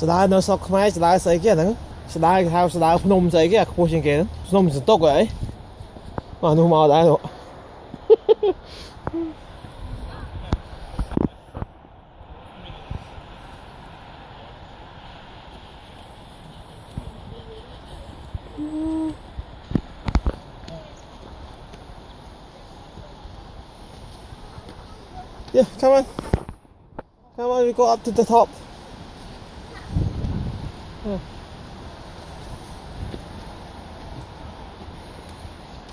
ស្ដារនៅស្រុកខ្មែរស្ដារស្អីគេហ្នឹងស្ដារគេហៅស្ដារភ្នំស្អីគេអាខ្ពស់ជាងគេហ្នឹងភ្នំសន្ទុកអីបាទនោះមកដែរនោះ Yeah, come on. Come on, we go up to the top. Go,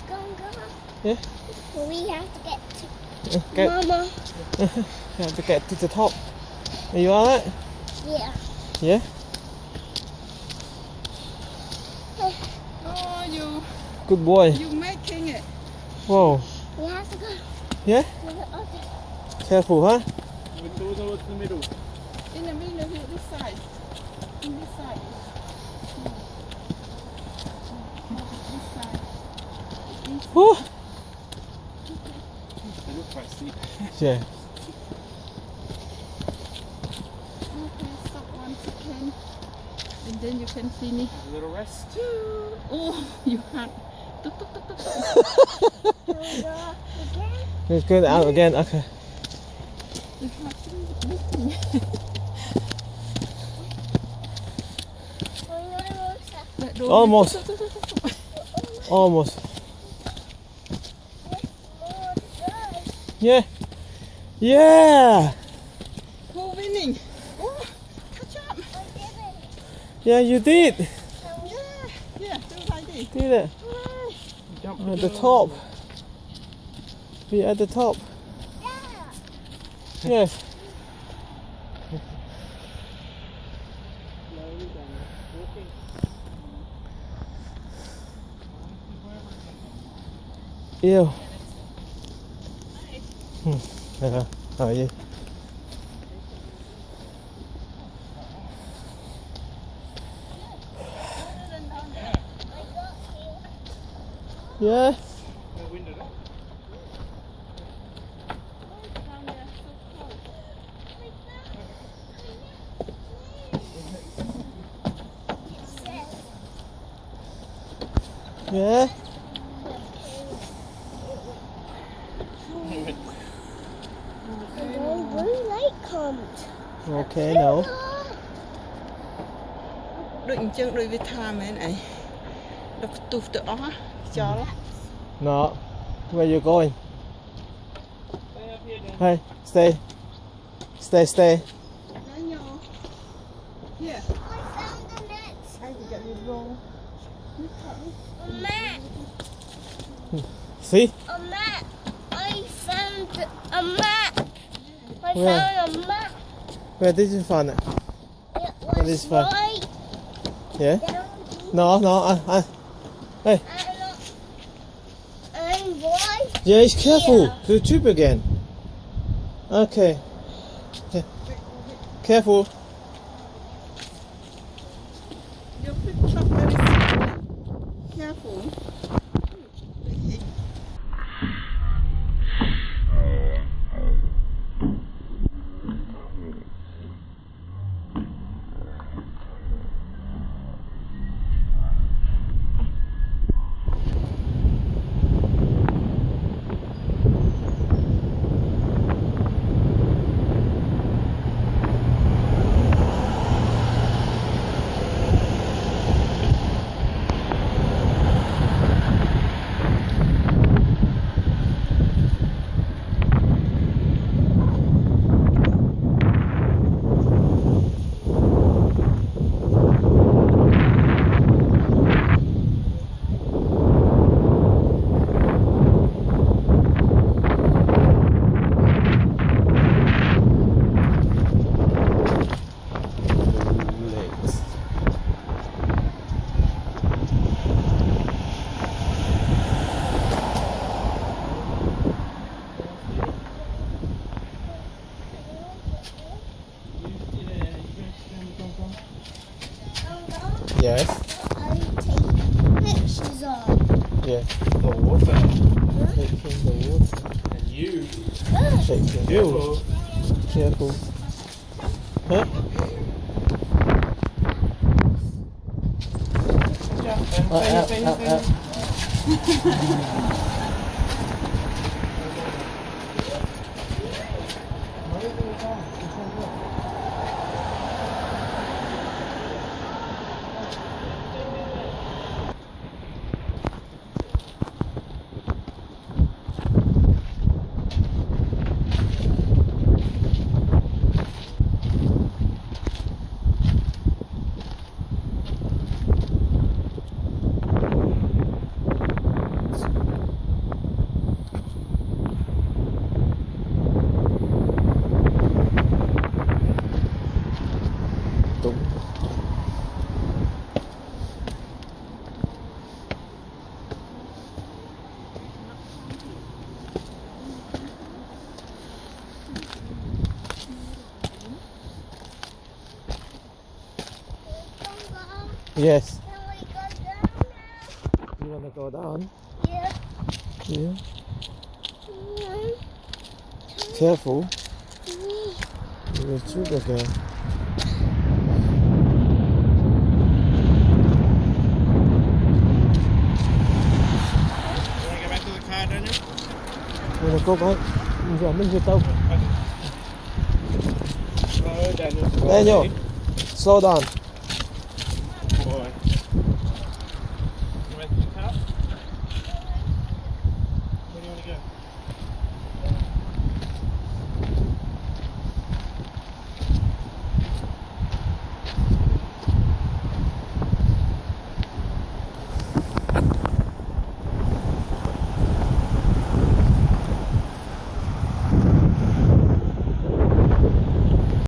go. Yeah. We have to get to Okay, Mama. we have to get to the top. Are you alright? Yeah. Yeah? Oh, you Good boy. you making it. Whoa. We have to go. Yeah? Okay. Careful, huh? In the middle here, this side. In this side. This side. Woo. They look quite steep. Yeah. Okay, stop one second. And then you can finish. A little rest. Oh, you can't. Again? Let's go out again. Okay. You have to listen. We're gonna go south. Let go. Almost. Almost. More. Yeah. Yeah. Who winning? Oh, catch up. I did it. Yeah, you did. Can we- Yeah, yeah, do like this. Did it. Hooray. Jump At the top. We at the top. Yeah. Yes. Ew. Hmm. Uh, oh, yeah. Yeah. Yeah. And then blue light comes. Okay, no.ដូចអញ្ចឹងដូចវាថាមែនអីដល់ផ្ទុះទៅអស់ចោល No. Where you going? Hey, stay. Stay, stay. ណាញ៉ូ Yeah I found the next I can get it wrong map. See? A map. I found a map. I Where? found a map. Where this is fun. it? Was is fun? right Yeah? No, no. I, I. and, and right Yeah, it's careful. The tube again. Okay. Yeah. Careful. Yes. I take taking pictures of? Yeah. The water. Huh? Taking the water. And you. Huh? Taking Careful. Careful. Huh? Yeah, uh, uh, uh, you. Yes. Can we go down You wanna go down? now? Yeah. Yeah. Careful. three. You're a sugar girl. You wanna go back to the car, Daniel? You wanna go back? Giờ mình về tàu. Oh, Daniel. Daniel, slow down.